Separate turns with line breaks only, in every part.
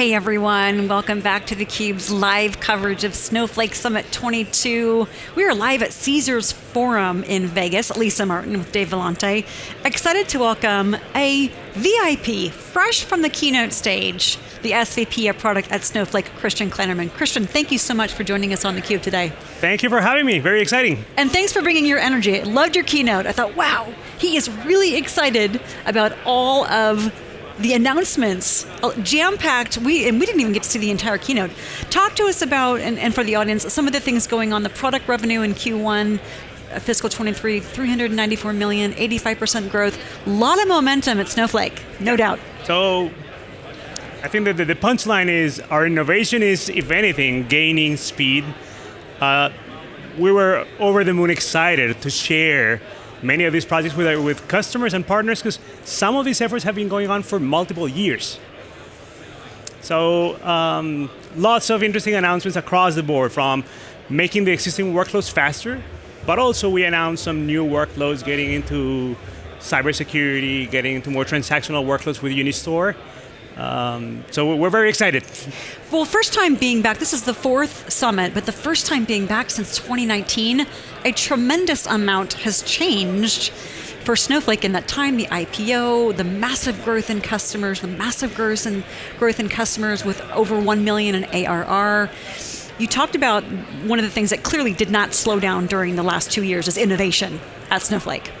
Hey everyone, welcome back to theCUBE's live coverage of Snowflake Summit 22. We are live at Caesars Forum in Vegas, Lisa Martin with Dave Vellante. Excited to welcome a VIP, fresh from the keynote stage, the SVP of product at Snowflake, Christian Kleinerman. Christian, thank you so much for joining us on theCUBE today.
Thank you for having me, very exciting.
And thanks for bringing your energy. I loved your keynote. I thought, wow, he is really excited about all of the announcements, jam-packed, we, and we didn't even get to see the entire keynote. Talk to us about, and, and for the audience, some of the things going on, the product revenue in Q1, uh, fiscal 23, 394 million, 85% growth, a lot of momentum at Snowflake, no doubt.
So, I think that the punchline is our innovation is, if anything, gaining speed. Uh, we were over the moon excited to share many of these projects with, uh, with customers and partners because some of these efforts have been going on for multiple years. So um, lots of interesting announcements across the board from making the existing workloads faster, but also we announced some new workloads getting into cybersecurity, getting into more transactional workloads with Unistore. Um, so we're very excited.
Well, first time being back, this is the fourth summit, but the first time being back since 2019, a tremendous amount has changed for Snowflake in that time, the IPO, the massive growth in customers, the massive growth in, growth in customers with over 1 million in ARR. You talked about one of the things that clearly did not slow down during the last two years is innovation at Snowflake.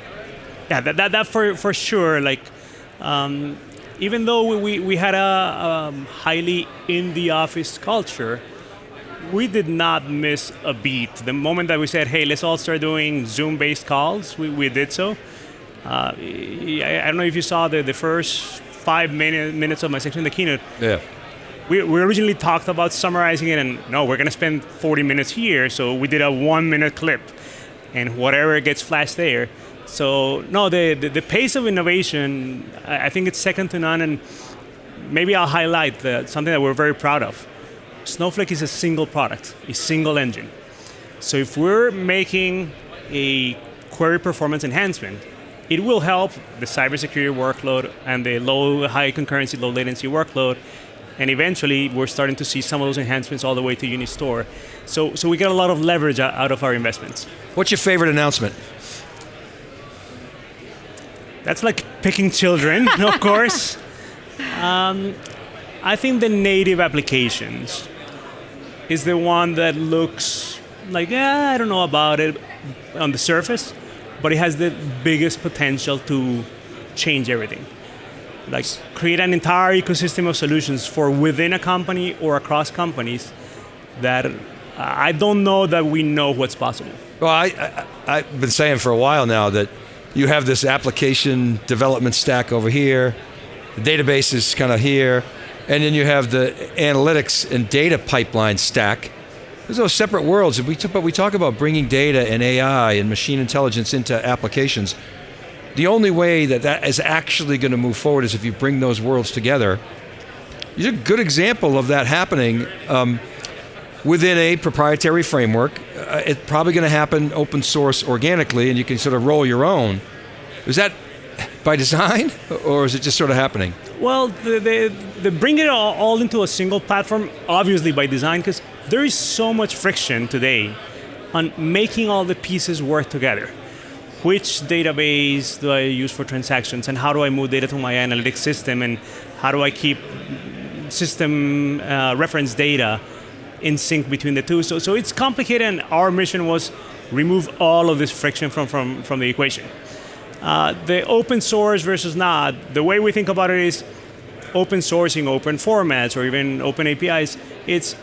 Yeah, that, that, that for, for sure. Like, um, even though we, we had a um, highly in the office culture, we did not miss a beat. The moment that we said, hey, let's all start doing Zoom based calls, we, we did so. Uh, I, I, don't know if you saw the, the first five minute, minutes of my section in the keynote.
Yeah.
We, we originally talked about summarizing it and no, we're going to spend 40 minutes here, so we did a one minute clip and whatever gets flashed there. So no, the, the, the, pace of innovation, I think it's second to none, and maybe I'll highlight the, something that we're very proud of. Snowflake is a single product, a single engine. So if we're making a query performance enhancement, it will help the cybersecurity workload and the low, high concurrency, low latency workload, and eventually we're starting to see some of those enhancements all the way to Unistore. So, so we get a lot of leverage out of our investments.
What's your favorite announcement?
That's like picking children, of course. Um, I think the native applications is the one that looks like, yeah, I don't know about it on the surface, but it has the biggest potential to change everything. Like create an entire ecosystem of solutions for within a company or across companies that I don't know that we know what's possible.
Well, I, I, I've been saying for a while now that you have this application development stack over here, the database is kind of here, and then you have the analytics and data pipeline stack. There's those separate worlds, but we talk about bringing data and AI and machine intelligence into applications. The only way that that is actually going to move forward is if you bring those worlds together. You're a good example of that happening um, within a proprietary framework. Uh, it's probably going to happen open source organically and you can sort of roll your own. Is that by design or is it just sort of happening?
Well, they, bring it all, all into a single platform, obviously by design, because there is so much friction today on making all the pieces work together. Which database do I use for transactions and how do I move data to my analytics system and how do I keep system uh, reference data in sync between the two. So, so it's complicated and our mission was remove all of this friction from, from, from the equation. Uh, the open source versus not, the way we think about it is open sourcing open formats or even open APIs, it's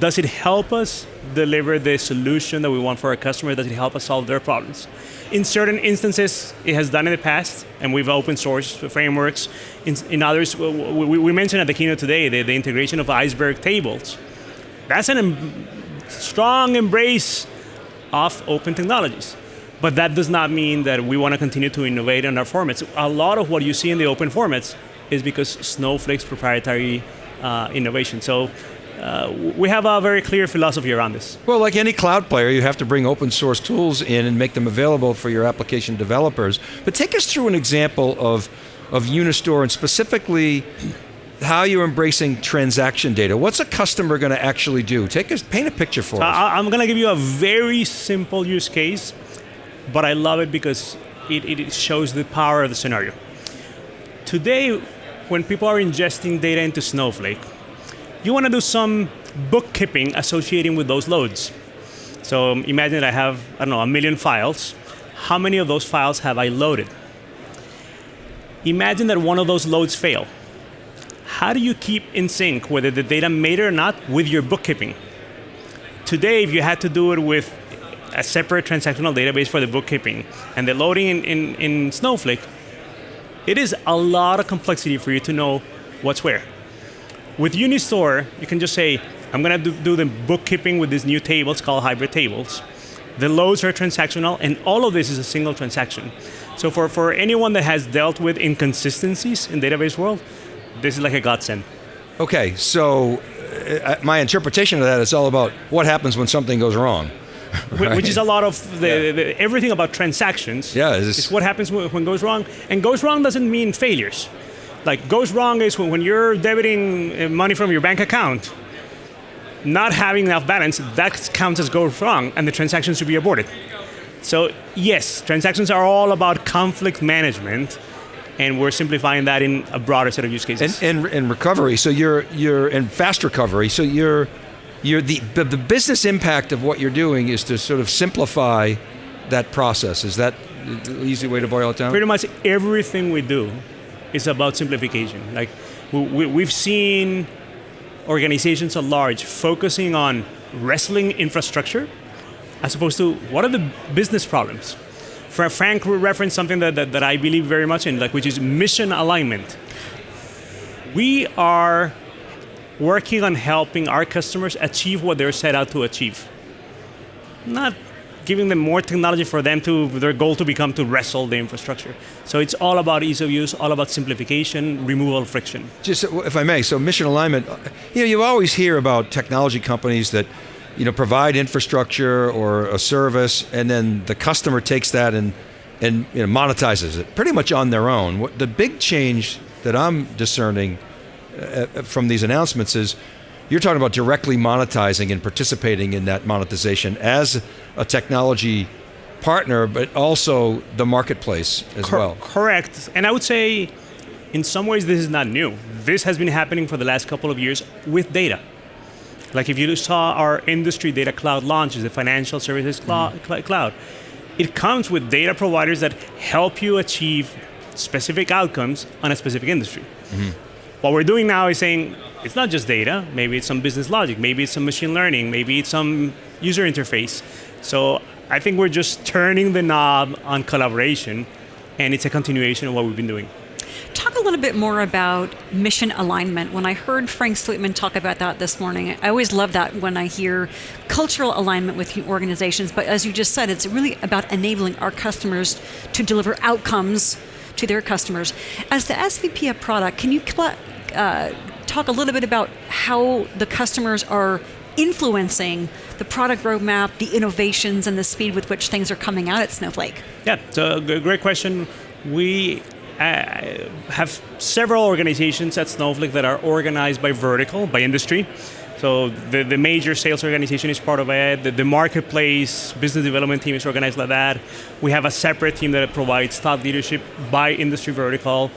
does it help us deliver the solution that we want for our customer? Does it help us solve their problems? In certain instances, it has done in the past, and we've open source frameworks. In, in others, we, we, mentioned at the keynote today the, the integration of iceberg tables that's a em strong embrace of open technologies. But that does not mean that we want to continue to innovate in our formats. A lot of what you see in the open formats is because Snowflake's proprietary uh, innovation. So uh, we have a very clear philosophy around this.
Well, like any cloud player, you have to bring open source tools in and make them available for your application developers. But take us through an example of, of Unistore and specifically how you're embracing transaction data. What's a customer going to actually do? Take a paint a picture for us.
I, I'm going to give you a very simple use case, but I love it because it, it shows the power of the scenario. Today, when people are ingesting data into Snowflake, you want to do some bookkeeping associating with those loads. So um, imagine that I have, I don't know, a million files. How many of those files have I loaded? Imagine that one of those loads fail. How do you keep in sync whether the data made it or not with your bookkeeping? Today, if you had to do it with a separate transactional database for the bookkeeping and the loading in, in, in Snowflake, it is a lot of complexity for you to know what's where. With Unistore, you can just say, I'm going to do, do the bookkeeping with these new tables called hybrid tables. The loads are transactional, and all of this is a single transaction. So for, for anyone that has dealt with inconsistencies in database world, this is like a godsend.
Okay, so uh, my interpretation of that is all about what happens when something goes wrong.
Right? Which is a lot of the, yeah. the, everything about transactions.
Yeah,
it's what happens when, when goes wrong, and goes wrong doesn't mean failures. Like goes wrong is when, when you're debiting uh, money from your bank account not having enough balance, that counts as goes wrong, and the transaction should be aborted. So yes, transactions are all about conflict management, and we're simplifying that in a broader set of use cases.
And, and, and recovery, so you're you're in fast recovery, so you're you're the, the the business impact of what you're doing is to sort of simplify that process. Is that the easy way to boil it down?
Pretty much everything we do is about simplification. Like we, we, have seen organizations at large focusing on wrestling infrastructure as opposed to what are the business problems. Frank referenced something that, that, that I believe very much in, like which is mission alignment. We are working on helping our customers achieve what they're set out to achieve. Not giving them more technology for them to their goal to become to wrestle the infrastructure. So it's all about ease of use, all about simplification, removal of friction.
Just if I may, so mission alignment. You know, you always hear about technology companies that you know provide infrastructure or a service, and then the customer takes that and and you know, monetizes it pretty much on their own. The big change that I'm discerning uh, from these announcements is you're talking about directly monetizing and participating in that monetization as a technology partner, but also the marketplace as Cor- well.
Correct. And I would say, in some ways, this is not new. This has been happening for the last couple of years with data. Like if you saw our industry data cloud launches, the financial services cl- mm. cloud, it comes with data providers that help you achieve specific outcomes on a specific industry. Mm-hmm. What we're doing now is saying it's not just data. Maybe it's some business logic. Maybe it's some machine learning. Maybe it's some user interface. So I think we're just turning the knob on collaboration, and it's a continuation of what we've been doing.
Talk little bit more about mission alignment. When I heard Frank Slootman talk about that this morning, I always love that when I hear cultural alignment with organizations. But as you just said, it's really about enabling our customers to deliver outcomes to their customers. As the SVP of product, can you uh, talk a little bit about how the customers are influencing the product roadmap, the innovations, and the speed with which things are coming out at Snowflake?
Yeah, so a great question. We uh, have several organizations at Snowflake that are organized by vertical, by industry. So the, the major sales organization is part of it. The, the, marketplace business development team is organized like that. We have a separate team that provides thought leadership by industry vertical.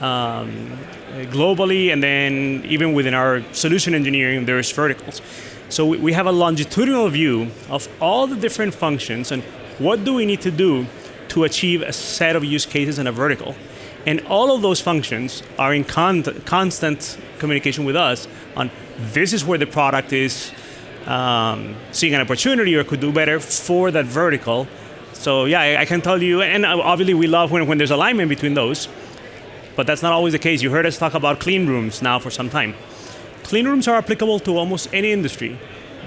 Um, globally, and then even within our solution engineering, there's verticals. So we have a longitudinal view of all the different functions and what do we need to do to achieve a set of use cases in a vertical. And all of those functions are in con constant communication with us on this is where the product is um, seeing an opportunity or could do better for that vertical. So yeah, I, I can tell you, and obviously we love when, when there's alignment between those, but that's not always the case. You heard us talk about clean rooms now for some time. Clean rooms are applicable to almost any industry,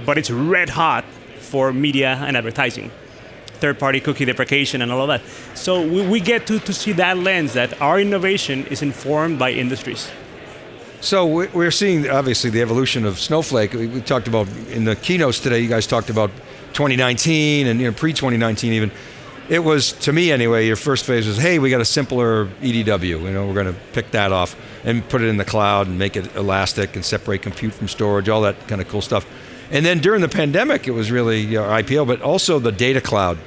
but it's red hot for media and advertising. Third party cookie deprecation and all of that. So we, we get to, to see that lens that our innovation is informed by industries.
So we're seeing obviously the evolution of Snowflake. We talked about in the keynotes today. You guys talked about 2019 and you know, pre 2019 even. it was to me anyway. Your first phase was, hey, we got a simpler EDW. You know, we're going to pick that off and put it in the cloud and make it elastic and separate compute from storage, all that kind of cool stuff. And then during the pandemic, it was really your IPO, but also the data cloud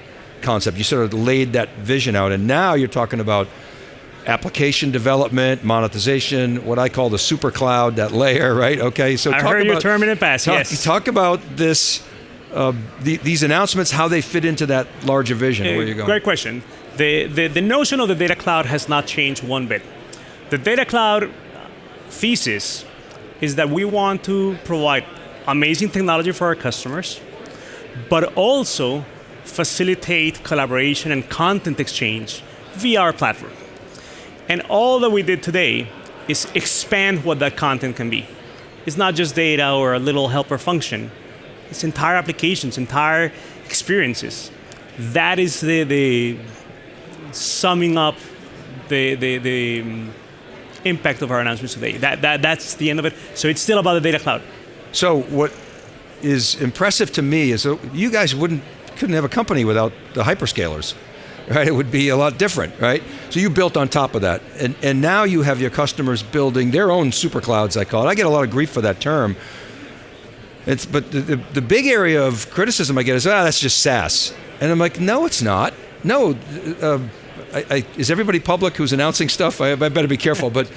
concept. You sort of laid that vision out, and now you're talking about application development, monetization, what I call the super cloud, that layer, right? Okay,
so I talk heard about, your term in the past.
Talk,
yes.
Talk about this uh, the, these announcements, how they fit into that larger vision, uh, where you're going?
Great question. The, the, the notion of the data cloud has not changed one bit. The data cloud thesis is that we want to provide amazing technology for our customers, but also facilitate collaboration and content exchange via our platform. And all that we did today is expand what that content can be. It's not just data or a little helper function its entire applications, entire experiences. That is the, the summing up the, the, the um, impact of our announcements today. That, that, that's the end of it. So it's still about the data cloud.
So what is impressive to me is that you guys wouldn't couldn't have a company without the hyperscalers. Right? It would be a lot different, right? So you built on top of that. And and now you have your customers building their own super clouds, I call it. I get a lot of grief for that term it's, but the, the, the big area of criticism I get is, ah, that's just SaaS. And I'm like, no, it's not. No, uh, I, I, is everybody public who's announcing stuff? I, I better be careful. but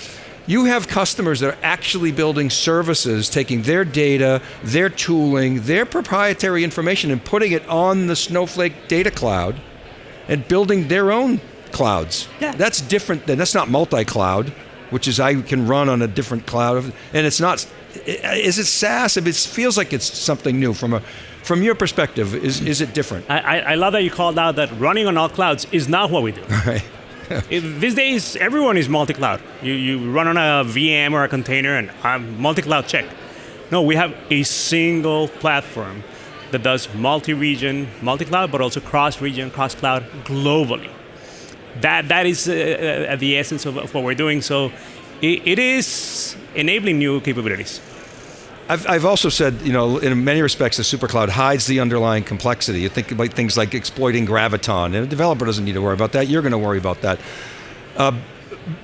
you have customers that are actually building services, taking their data, their tooling, their proprietary information, and putting it on the Snowflake data cloud and building their own clouds. Yeah. That's different than, that's not multi cloud, which is I can run on a different cloud. And it's not is it SaaS? If it feels like it's something new from a from your perspective, is, is it different?
I, I love that you called out that running on all clouds is not what we do. Right. these days, everyone is multi-cloud. You, you run on a VM or a container and I'm multi-cloud check. No, we have a single platform that does multi-region, multi-cloud, but also cross-region, cross-cloud globally. That, that is uh, uh the essence of, of what we're doing. So it, it is enabling new capabilities.
I've, I've also said, you know, in many respects, the supercloud hides the underlying complexity. You think about things like exploiting Graviton, and a developer doesn't need to worry about that. You're going to worry about that. Uh,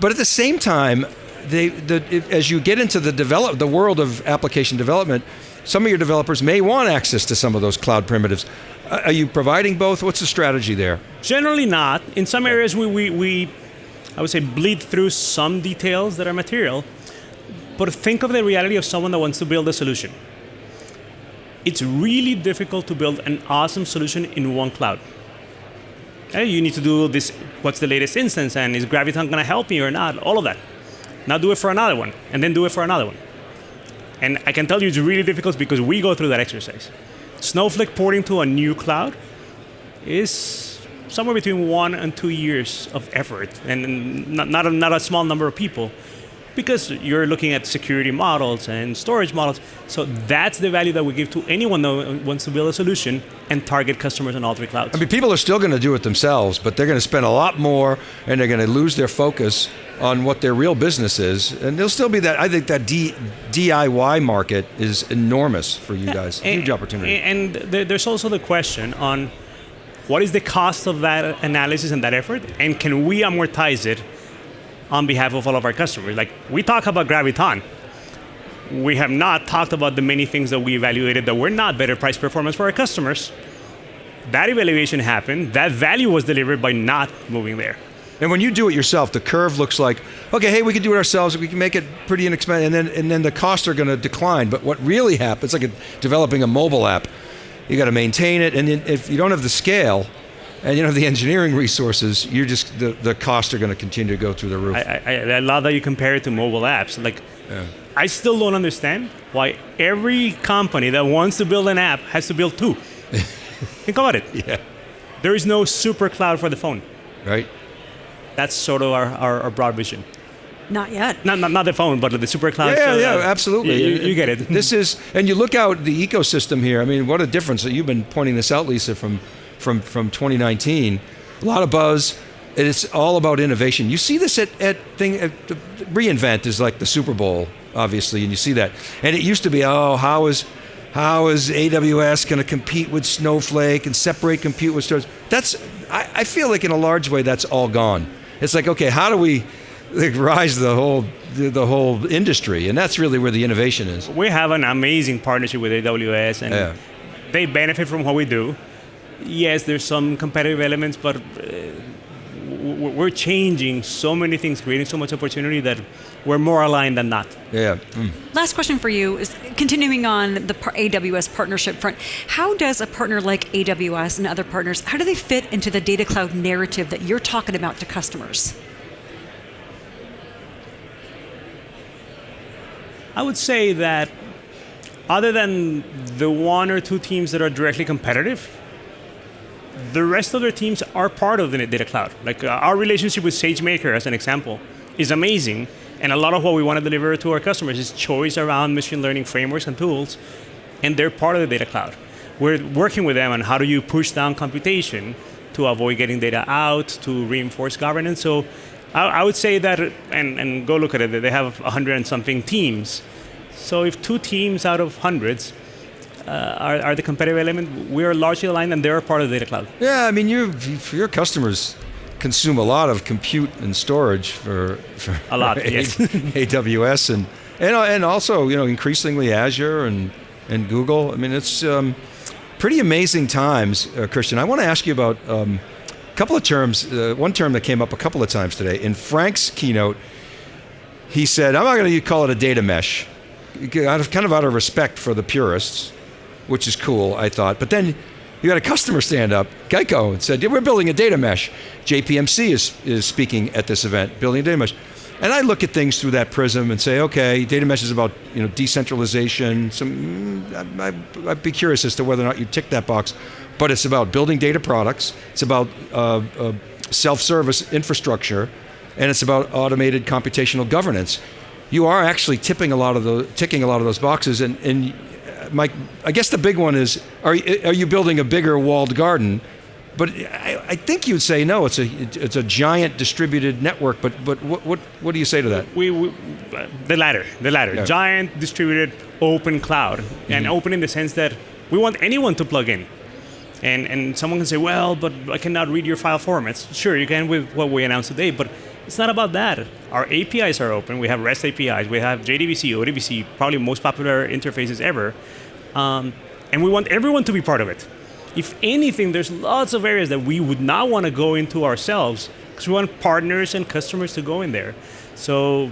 but at the same time, they, the, as you get into the develop, the world of application development, some of your developers may want access to some of those cloud primitives. Uh, are you providing both? What's the strategy there?
Generally not. In some areas, we, we, we I would say, bleed through some details that are material. But think of the reality of someone that wants to build a solution. It's really difficult to build an awesome solution in one cloud. You need to do this, what's the latest instance, and is Graviton going to help me or not? All of that. Now do it for another one, and then do it for another one. And I can tell you it's really difficult because we go through that exercise. Snowflake porting to a new cloud is somewhere between one and two years of effort, and not, not, a, not a small number of people, because you're looking at security models and storage models. So that's the value that we give to anyone that wants to build a solution and target customers on all three clouds.
I mean, people are still going to do it themselves, but they're going to spend a lot more, and they're going to lose their focus on what their real business is. And there'll still be that. I think that D, DIY market is enormous for you guys. And, Huge opportunity.
And there's also the question on what is the cost of that analysis and that effort? And can we amortize it on behalf of all of our customers? Like we talk about Graviton. We have not talked about the many things that we evaluated that were not better price performance for our customers. That evaluation happened. That value was delivered by not moving there.
And when you do it yourself, the curve looks like, okay, hey, we can do it ourselves. We can make it pretty inexpensive, and then and then the costs are going to decline. But what really happens, like a, developing a mobile app, you got to maintain it, and if you don't have the scale, and you don't have the engineering resources, you're just the, the costs are going to continue to go through the roof.
I, I, I love that you compare it to mobile apps. Like, yeah. I still don't understand why every company that wants to build an app has to build two. Think about it.
Yeah.
There is no super cloud for the phone.
Right.
That's sort of our, our, our broad vision.
Not yet.
Not, not, not the phone, but the super cloud.
Yeah, yeah, uh, absolutely.
You, you, get it.
This is, and you look out the ecosystem here. I mean, what a difference! You've been pointing this out, Lisa, from from from 2019. A lot of buzz. It's all about innovation. You see this at, at thing. At, reInvent is like the Super Bowl, obviously, and you see that. And it used to be, oh, how is how is AWS going to compete with Snowflake and separate compute with storage? That's I, I feel like in a large way that's all gone. It's like, okay, how do we like, rise the whole the, whole industry? And that's really where the innovation is.
We have an amazing partnership with AWS, and
Yeah.
they benefit from what we do. Yes, there's some competitive elements, but uh, w- w- we're changing so many things, creating so much opportunity that we're more aligned than not.
Yeah. Mm.
Last question for you is continuing on the AWS partnership front. How does a partner like AWS and other partners, how do they fit into the data cloud narrative that you're talking about to customers?
I would say that other than the one or two teams that are directly competitive, the rest of their teams are part of the data cloud. Like uh, our relationship with SageMaker, as an example, is amazing. And a lot of what we want to deliver to our customers is choice around machine learning frameworks and tools, and they're part of the data cloud. We're working with them on how do you push down computation to avoid getting data out, to reinforce governance. So I, I would say that, and, and go look at it, they have 100 and something teams. So if two teams out of hundreds are, are the competitive element, we are largely aligned and they're part of the data cloud.
Yeah, I mean, you your customers consume a lot of compute and storage for, for
A lot,
for
yes.
AWS and and and also you know increasingly Azure and and Google. I mean, it's um, pretty amazing times, uh, Christian. I want to ask you about um, a couple of terms. Uh, one term that came up a couple of times today in Frank's keynote. He said, "I'm not going to call it a data mesh, kind of out of respect for the purists." Which is cool, I thought. But then you had a customer stand up, Geico, and said, yeah, "We're building a data mesh." JPMC is is speaking at this event, building a data mesh. And I look at things through that prism and say, okay, data mesh is about you know decentralization. Some, mm, I, I'd be curious as to whether or not you tick that box, but it's about building data products. It's about uh, uh, self-service infrastructure, and it's about automated computational governance. You are actually tipping a lot of the ticking a lot of those boxes, and and my, I guess the big one is: Are you- are you building a bigger walled garden? But I, I think you'd say no. It's a it's a giant distributed network. But but what what, what do you say to that?
We, we the latter, the latter,
Yeah.
giant distributed open cloud, and mm-hmm. open in the sense that we want anyone to plug in. And and someone can say, well, but I cannot read your file formats. Sure, you can with what we announced today, but it's not about that. Our APIs are open. We have REST APIs. We have JDBC, ODBC, probably most popular interfaces ever, um, and we want everyone to be part of it. If anything, there's lots of areas that we would not want to go into ourselves because we want partners and customers to go in there. So,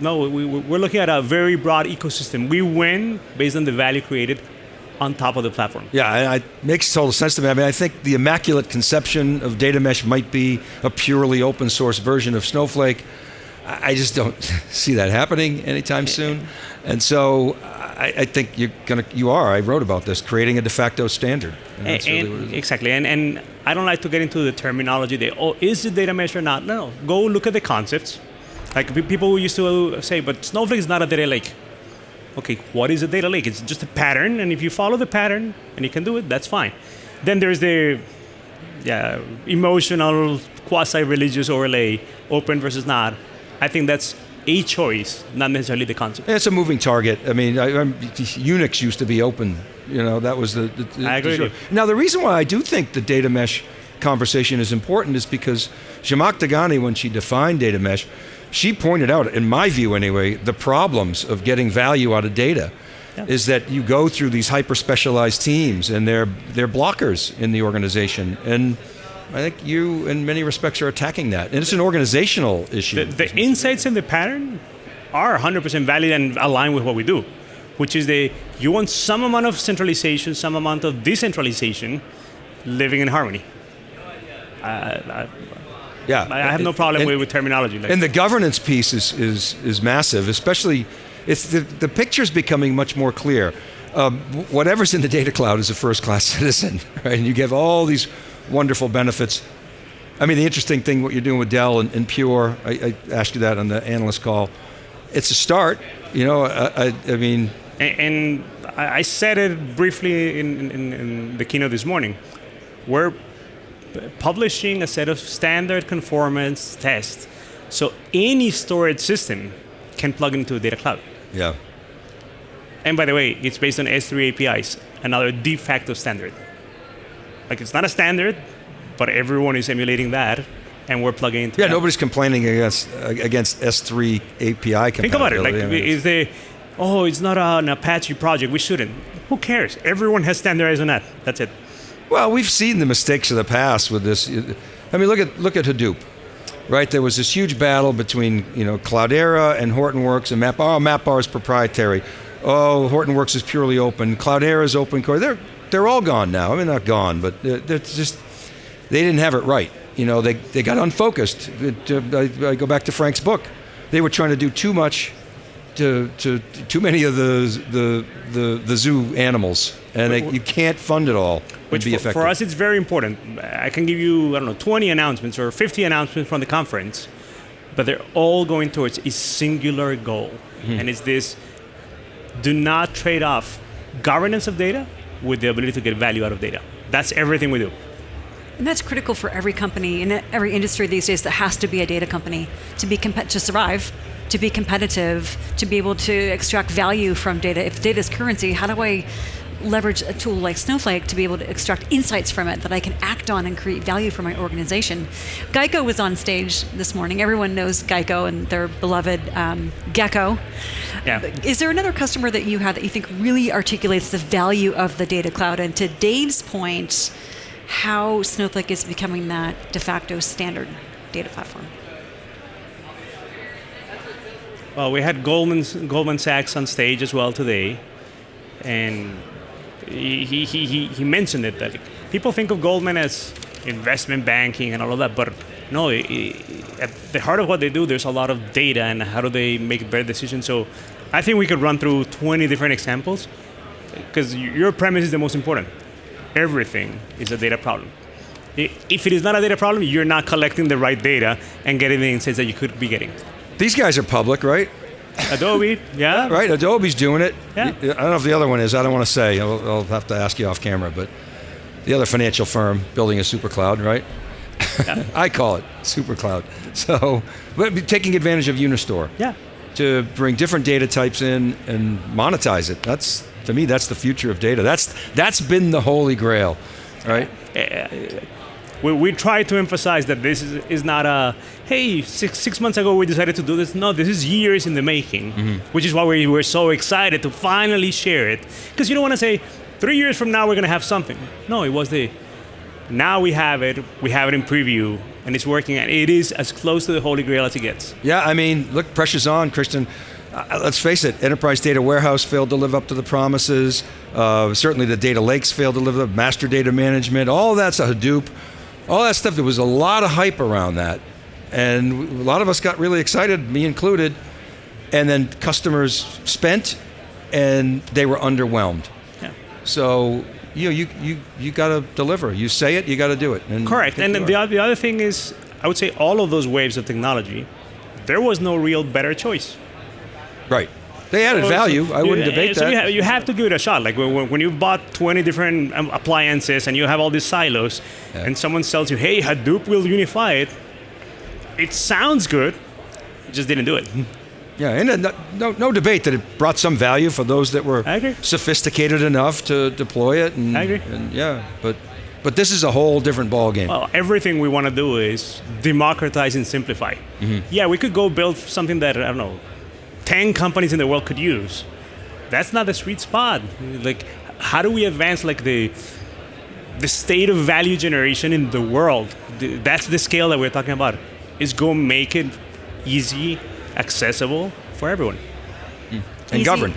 no, we, we're looking at a very broad ecosystem. We win based on the value created on top of the platform.
Yeah, it makes total sense to me. I mean, I think the immaculate conception of data mesh might be a purely open source version of Snowflake. I just don't see that happening anytime soon. And so I, I think you're gonna, you are. I wrote about this, creating a de facto standard. And that's
And-
really what it is.
exactly, and and I don't like to get into the terminology. They oh, is it data mesh or not? No, no. Go look at the concepts. Like people used to say, but Snowflake is not a data lake. Okay, what is a data lake? It's just a pattern, and if you follow the pattern and you can do it, that's fine. Then there's the yeah, emotional, quasi-religious overlay, open versus not. I think that's a choice, not necessarily the concept.
It's a moving target. I mean, I, Unix used to be open. You know, that was the. the, the
I agree
the- Now, the reason why I do think the data mesh conversation is important is because Zhamak Dehghani, when she defined data mesh, she pointed out, in my view anyway, the problems of getting value out of data.
Yeah.
Is that you go through these hyper specialized teams and they're they're blockers in the organization and I think you in many respects are attacking that and it's an organizational issue.
The, the insights and the pattern are 100% valid and aligned with what we do, which is the you want some amount of centralization, some amount of decentralization, living in harmony. I,
yeah,
I, I have no problem
And-
with, with terminology. Like,
And the governance piece is is is massive, especially it's the the picture's becoming much more clear. Um, whatever's in the data cloud is a first class citizen, right? And you give all these wonderful benefits. I mean, the interesting thing what you're doing with Dell and, and Pure, I, I asked you that on the analyst call. It's a start, you know. I, I, I mean,
and, and I I said it briefly in, in, in the keynote this morning. We're publishing a set of standard conformance tests, so any storage system can plug into a data cloud.
yeah,
And by the way, it's based on S3 APIs, another de facto standard. Like it's not a standard, but everyone is emulating that, and we're plugging into.
Yeah,
that.
nobody's complaining against against S3 API compatibility.
Think about it. Like,
I mean,
is the oh, it's not an Apache project. We shouldn't. Who cares? Everyone has standardized on that. That's it.
Well, we've seen the mistakes of the past with this. I mean, look at look at Hadoop, right? There was this huge battle between you know Cloudera and Hortonworks and Map. Oh, MapR is proprietary. Oh, Hortonworks is purely open. Cloudera is open core. They're they're all gone now. I mean, not gone, but they're, they're just they didn't have it right. You know, they they got unfocused. Uh, I, I go back to Frank's book. They were trying to do too much to, to too many of the the the, the zoo animals, and they, you can't fund it all
Which
be
for,
effective.
for us, it's very important. I can give you, I don't know, 20 announcements or 50 announcements from the conference, but they're all going towards a singular goal.
Hmm.
And it's this do not trade off governance of data with the ability to get value out of data. That's everything we do.
And that's critical for every company in every industry these days that has to be a data company to be to survive, to be competitive, to be able to extract value from data. If data is currency, how do I leverage a tool like Snowflake to be able to extract insights from it that I can act on and create value for my organization? Geico was on stage this morning. Everyone knows Geico and their beloved um, Gecko.
Yeah.
Is there another customer that you have that you think really articulates the value of the data cloud? And to Dave's point, how Snowflake is becoming that de facto standard data platform.
Well, we had Goldman, Goldman Sachs on stage as well today, and he, he, he, he mentioned it that people think of Goldman as investment banking and all of that, but no, i- i- at the heart of what they do, there's a lot of data and how do they make better decisions. So I think we could run through 20 different examples because your premise is the most important. Everything is a data problem. If it is not a data problem, you're not collecting the right data and getting the insights that you could be getting.
These guys are public, right?
Adobe, yeah,
Right. Adobe's doing it.
Yeah.
I don't know if the other one is. I don't want to say. I'll, I'll have to ask you off camera. But the other financial firm building a super cloud, right? Yeah. I call it super cloud. So, but taking advantage of Unistore
Yeah.
to bring different data types in and monetize it. That's to me, that's the future of data. That's that's been the holy grail, right?
We, we try to emphasize that this is, is not a hey six, six months ago we decided to do this no this is years in the making which is why we were so excited to finally share it because you don't want to say three years from now we're going to have something no it was the now we have it we have it in preview and it's working and it is as close to the holy grail as it gets
Yeah, I mean, look, pressure's on, Christian. Uh, let's face it, Enterprise Data Warehouse failed to live up to the promises. Uh, certainly, the data lakes failed to live up. Master data management, all that's a Hadoop, all that stuff. There was a lot of hype around that, and a lot of us got really excited, me included. And then customers spent, and they were underwhelmed.
yeah.
So you know, you you you got to deliver. You say it, you got to do it. And
correct and the,
are.
the other thing is i would say all of those waves of technology there was no real better choice
right. They added value. I wouldn't debate
so
that.
You have, you have to give it a shot. Like when, when you've bought 20 different um, appliances and you have all these silos,
Yeah.
and someone tells you, "Hey, Hadoop will unify it," it sounds good. You just didn't do it.
Yeah, and uh, no, no, no debate that it brought some value for those that were sophisticated enough to deploy it. And,
I agree.
And yeah, but but this is a whole different ballgame.
Well, everything we want to do is democratize and simplify.
Mm-hmm.
Yeah, we could go build something that I don't know, 10 companies in the world could use. That's not the sweet spot. Like, how do we advance like the the state of value generation in the world? That's the scale that we're talking about. Is go make it easy, accessible for everyone. Hmm.
and
Easy.
governed.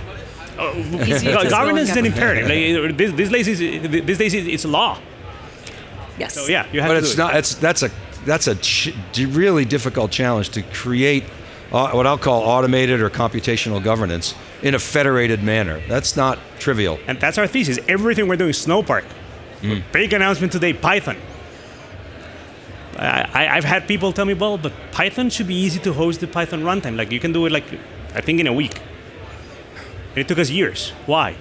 Oh, easy,
Governance is an imperative. Like, this, these days, is- these days it's law.
Yes.
So yeah, you have
But
to
it's
do it.
not. It's that's a that's a ch- really difficult challenge to create uh, what I'll call automated or computational governance in a federated manner. That's not trivial.
And that's our thesis. Everything we're doing, Snowpark. Hmm. Big announcement today, Python. I, I, I've had people tell me, well, but Python should be easy to host the Python runtime. Like you can do it like, I think in a week. And it took us years. Why?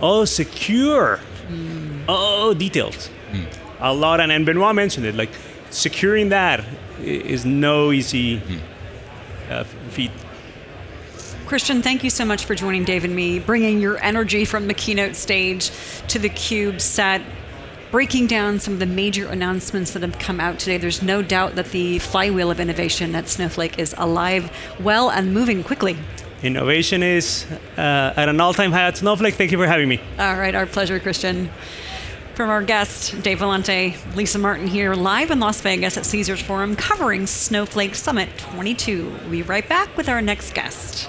Oh, secure. Hmm. Oh, details. Hmm. A lot, and, and Benoit mentioned it. Like securing that is no easy uh, feat.
Christian, thank you so much for joining Dave and me, bringing your energy from the keynote stage to the Cube set, breaking down some of the major announcements that have come out today. There's no doubt that the flywheel of innovation at Snowflake is alive, well, and moving quickly.
Innovation is uh, at an all-time high at Snowflake. Thank you for having me.
All right, our pleasure, Christian. From our guest, Dave Vellante, Lisa Martin here, live in Las Vegas at Caesars Forum, covering Snowflake Summit 22. We'll be right back with our next guest.